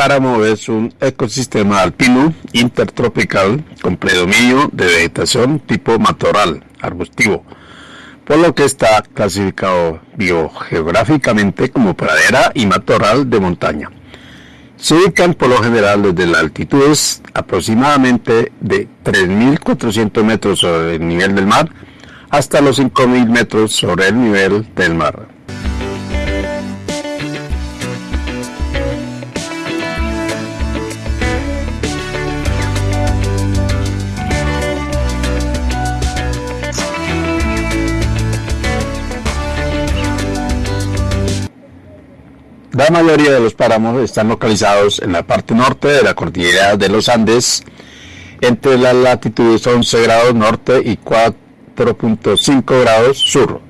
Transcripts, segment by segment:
páramo es un ecosistema alpino intertropical con predominio de vegetación tipo matorral, arbustivo, por lo que está clasificado biogeográficamente como pradera y matorral de montaña. Se ubican por lo general desde las altitudes aproximadamente de 3.400 metros sobre el nivel del mar hasta los 5.000 metros sobre el nivel del mar. La mayoría de los páramos están localizados en la parte norte de la cordillera de los Andes, entre las latitudes 11 grados norte y 4.5 grados sur.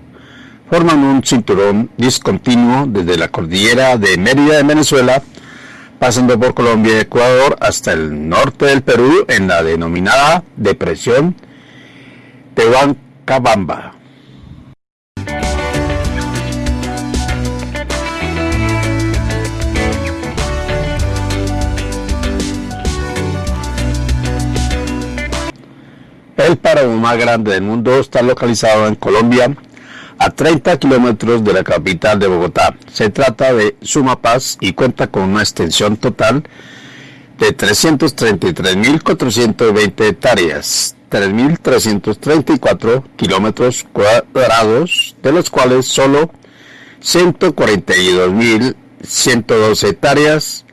Forman un cinturón discontinuo desde la cordillera de Mérida en Venezuela, pasando por Colombia y Ecuador hasta el norte del Perú en la denominada Depresión Tehuancabamba. El páramo más grande del mundo está localizado en Colombia, a 30 kilómetros de la capital de Bogotá. Se trata de Sumapaz y cuenta con una extensión total de 333.420 hectáreas, 3.334 kilómetros cuadrados, de los cuales solo 142.112 hectáreas,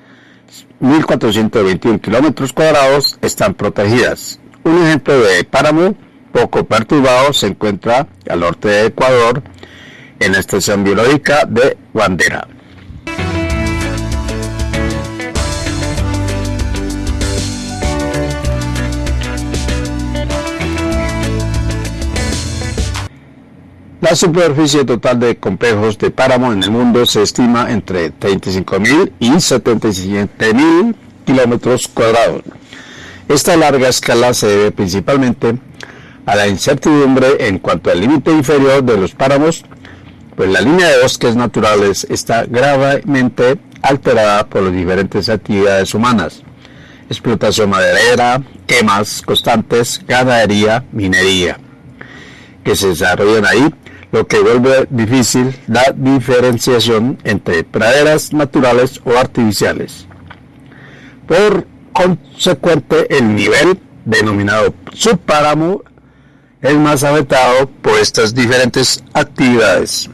1.421 kilómetros cuadrados están protegidas. Un ejemplo de páramo poco perturbado se encuentra al norte de Ecuador, en la estación biológica de Guandera. La superficie total de complejos de páramo en el mundo se estima entre 35.000 y 77.000 kilómetros cuadrados. Esta larga escala se debe principalmente a la incertidumbre en cuanto al límite inferior de los páramos, pues la línea de bosques naturales está gravemente alterada por las diferentes actividades humanas, explotación maderera, quemas constantes, ganadería, minería, que se desarrollan ahí, lo que vuelve difícil la diferenciación entre praderas naturales o artificiales. Por consecuente el nivel denominado subpáramo es más afectado por estas diferentes actividades.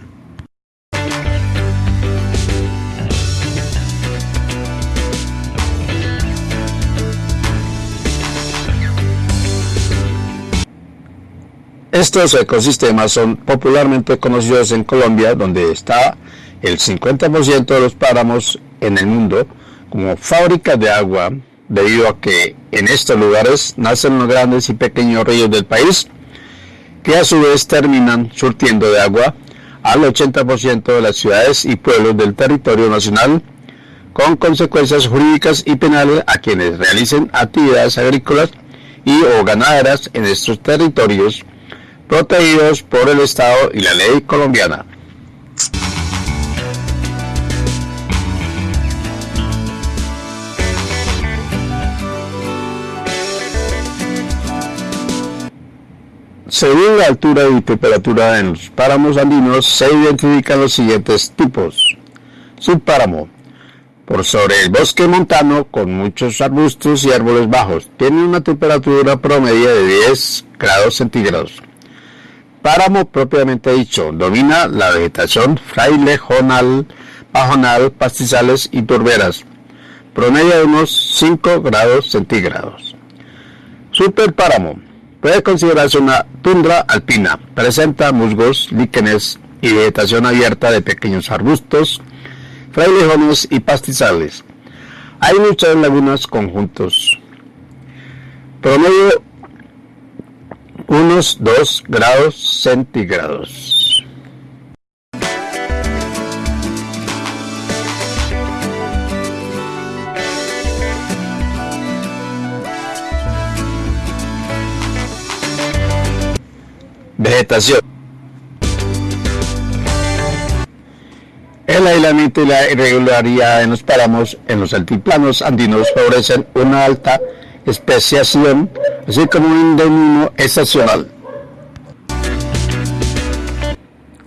Estos ecosistemas son popularmente conocidos en Colombia, donde está el 50% de los páramos en el mundo, como fábricas de agua, debido a que en estos lugares nacen los grandes y pequeños ríos del país, que a su vez terminan surtiendo de agua al 80% de las ciudades y pueblos del territorio nacional, con consecuencias jurídicas y penales a quienes realicen actividades agrícolas y o ganaderas en estos territorios protegidos por el Estado y la ley colombiana. Según la altura y temperatura en los páramos andinos, se identifican los siguientes tipos. Subpáramo. Por sobre el bosque montano, con muchos arbustos y árboles bajos, tiene una temperatura promedio de 10 grados centígrados. Páramo propiamente dicho, domina la vegetación frailejonal, bajonal, pastizales y turberas, promedio de unos 5 grados centígrados. Superpáramo Puede considerarse una tundra alpina. Presenta musgos, líquenes y vegetación abierta de pequeños arbustos, frailejones y pastizales. Hay muchas lagunas conjuntos. Promedio unos 2 grados centígrados. Vegetación. El aislamiento y la irregularidad en los páramos en los altiplanos andinos favorecen una alta especiación, así como un endemismo estacional.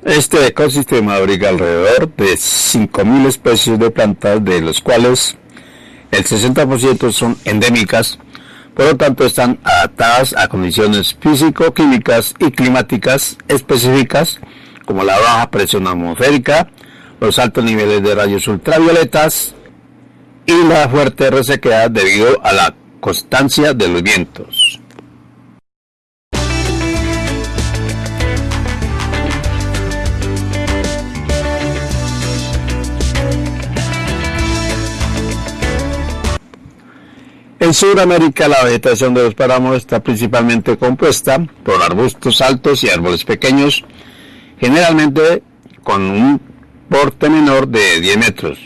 Este ecosistema abriga alrededor de 5.000 especies de plantas, de los cuales el 60% son endémicas, por lo tanto están adaptadas a condiciones físico-químicas y climáticas específicas, como la baja presión atmosférica, los altos niveles de rayos ultravioletas y la fuerte resequedad debido a la constancia de los vientos. En Sudamérica la vegetación de los páramos está principalmente compuesta por arbustos altos y árboles pequeños, generalmente con un porte menor de 10 metros.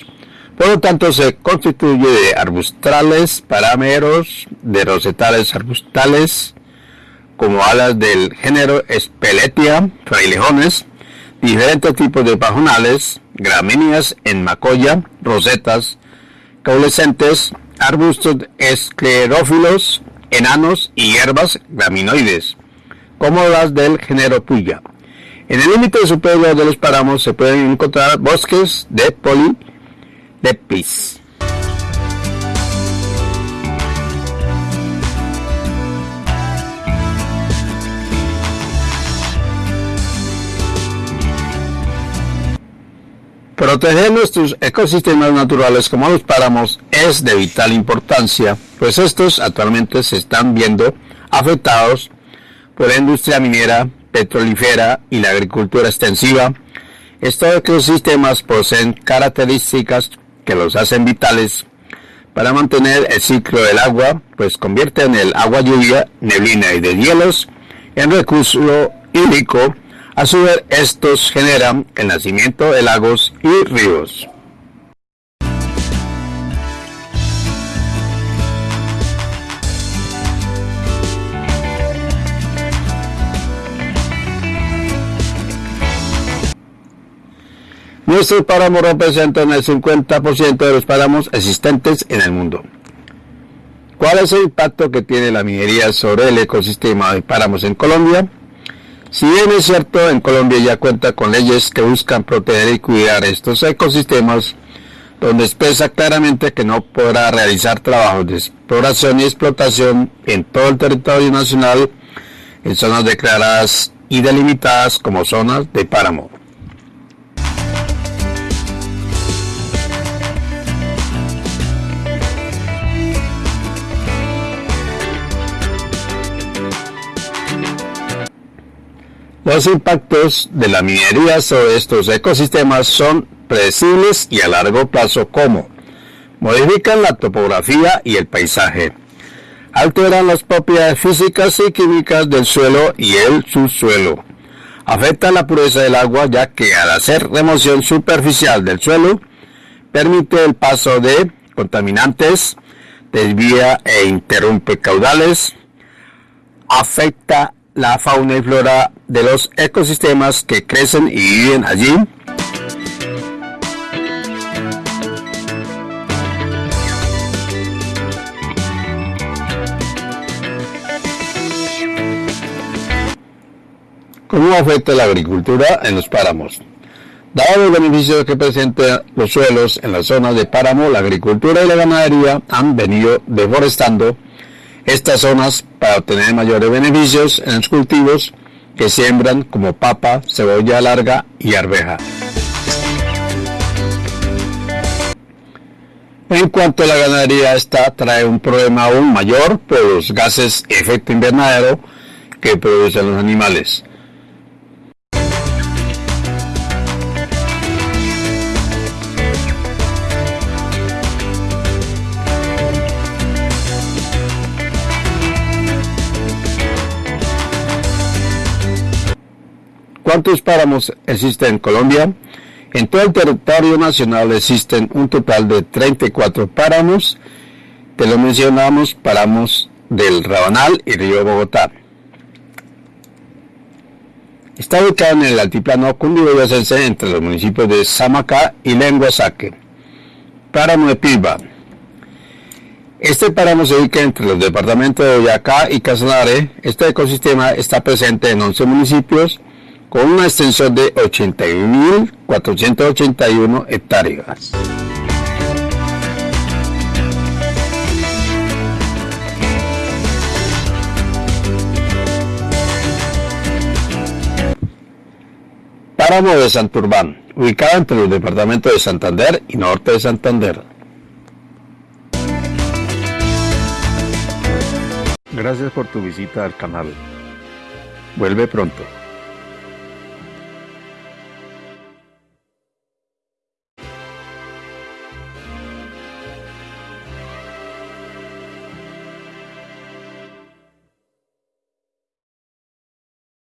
Por lo tanto, se constituye de arbustrales, parameros, de rosetales arbustales, como alas del género Speletia, frailejones, diferentes tipos de pajonales, gramíneas en macoya, rosetas, caulescentes, arbustos esclerófilos, enanos y hierbas graminoides, como las del género Puya. En el límite superior de los páramos se pueden encontrar bosques de polidepis. Proteger nuestros ecosistemas naturales como los páramos es de vital importancia, pues estos actualmente se están viendo afectados por la industria minera, petrolífera y la agricultura extensiva, estos ecosistemas poseen características que los hacen vitales para mantener el ciclo del agua, pues convierten el agua lluvia, neblina y de hielos en recurso hídrico. A su vez, estos generan el nacimiento de lagos y ríos. Nuestros páramos representan el 50% de los páramos existentes en el mundo. ¿Cuál es el impacto que tiene la minería sobre el ecosistema de páramos en Colombia? Si bien es cierto, en Colombia ya cuenta con leyes que buscan proteger y cuidar estos ecosistemas, donde expresa claramente que no podrá realizar trabajos de exploración y explotación en todo el territorio nacional en zonas declaradas y delimitadas como zonas de páramo. Los impactos de la minería sobre estos ecosistemas son predecibles y a largo plazo como modifican la topografía y el paisaje, alteran las propiedades físicas y químicas del suelo y el subsuelo, afectan la pureza del agua ya que al hacer remoción superficial del suelo permite el paso de contaminantes, desvía e interrumpe caudales, afecta la fauna y flora de los ecosistemas que crecen y viven allí. ¿Cómo afecta la agricultura en los páramos? Dado los beneficios que presentan los suelos en las zonas de páramo, la agricultura y la ganadería han venido deforestando estas zonas para obtener mayores beneficios en los cultivos que siembran como papa, cebolla larga y arveja. En cuanto a la ganadería, esta trae un problema aún mayor por los gases efecto invernadero que producen los animales. ¿Cuántos páramos existen en Colombia? En todo el territorio nacional existen un total de 34 páramos. Te lo mencionamos, páramos del Rabanal y Río Bogotá. Está ubicado en el altiplano cundiboyacense entre los municipios de Samacá y Lenguasaque. Páramo de Pilba. Este páramo se ubica entre los departamentos de Boyacá y Casanare. Este ecosistema está presente en 11 municipios con una extensión de 81.481 hectáreas. Páramo de Santurbán, ubicado entre los departamentos de Santander y Norte de Santander. Gracias por tu visita al canal. Vuelve pronto.